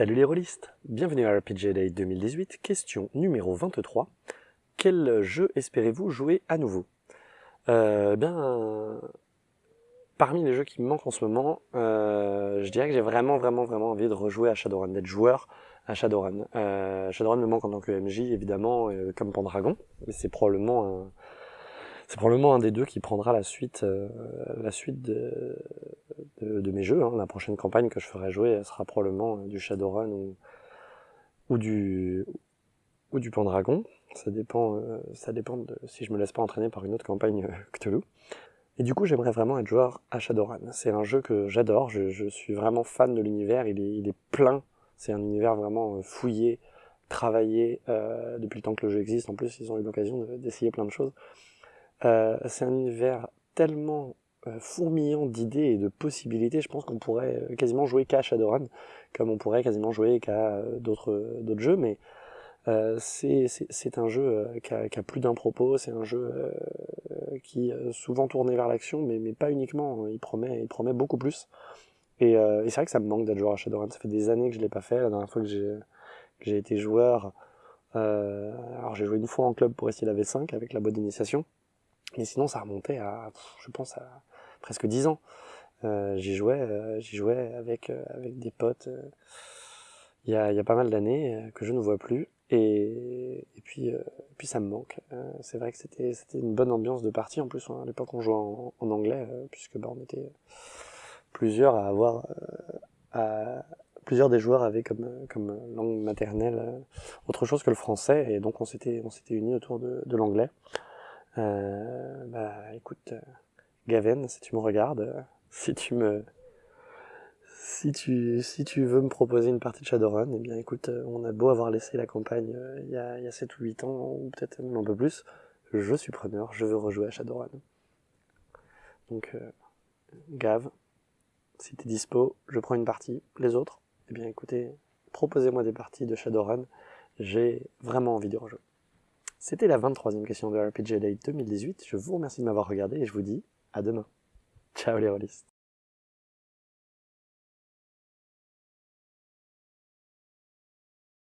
Salut les rôlistes Bienvenue à RPG Day 2018, question numéro 23. Quel jeu espérez-vous jouer à nouveau? Euh, bien, parmi les jeux qui me manquent en ce moment, euh, je dirais que j'ai vraiment, vraiment, vraiment envie de rejouer à Shadowrun, d'être joueur à Shadowrun. Euh, Shadowrun me manque en tant que MJ, évidemment, comme Pendragon, mais c'est probablement un, c'est probablement un des deux qui prendra la suite, la suite de, de, mes jeux. Hein. La prochaine campagne que je ferai jouer, sera probablement euh, du Shadowrun ou, du ou du Pendragon. Ça dépend, euh, ça dépend de si je me laisse pas entraîner par une autre campagne euh, Cthulhu. Et du coup, j'aimerais vraiment être joueur à Shadowrun. C'est un jeu que j'adore. Je, suis vraiment fan de l'univers. Il est, il est plein. C'est un univers vraiment fouillé, travaillé depuis le temps que le jeu existe. En plus, ils ont eu l'occasion d'essayer plein de choses. C'est un univers tellement fourmillant d'idées et de possibilités, je pense qu'on pourrait euh, quasiment jouer qu'à Shadowrun, comme on pourrait quasiment jouer qu'à d'autres d'autres jeux, mais euh, c'est un jeu qui a, plus d'un propos, c'est un jeu euh, qui est souvent tourné vers l'action, mais, mais pas uniquement, il promet, il promet beaucoup plus. Et, euh, c'est vrai que ça me manque d'être joueur à Shadowrun, ça fait des années que je l'ai pas fait, la dernière fois que j'ai été joueur, alors j'ai joué une fois en club pour essayer la V5 avec la boîte d'initiation, mais sinon, ça remontait à, je pense, à presque 10 ans. Euh, j'y jouais, euh, j'y jouais avec, euh, des potes il y, a, y a pas mal d'années que je ne vois plus. Et, puis, ça me manque. c'est vrai que c'était une bonne ambiance de partie. En plus, à l'époque, on jouait en, anglais, puisque bah, on était plusieurs à avoir... plusieurs des joueurs avaient comme, langue maternelle autre chose que le français, et donc on s'était unis autour de, de l'anglais. Bah écoute, euh, Gaven, si tu me regardes, euh, si tu me, si tu, veux me proposer une partie de Shadowrun, eh bien écoute, on a beau avoir laissé la campagne il y a, il y a 7 ou 8 ans, ou peut-être même un peu plus, je suis preneur, je veux rejouer à Shadowrun. Donc, euh, Gav, si t'es dispo, je prends une partie. Les autres, eh bien écoutez, proposez-moi des parties de Shadowrun, j'ai vraiment envie de rejouer. C'était la 23e question de RPG Day 2018. Je vous remercie de m'avoir regardé et je vous dis à demain. Ciao les rôlistes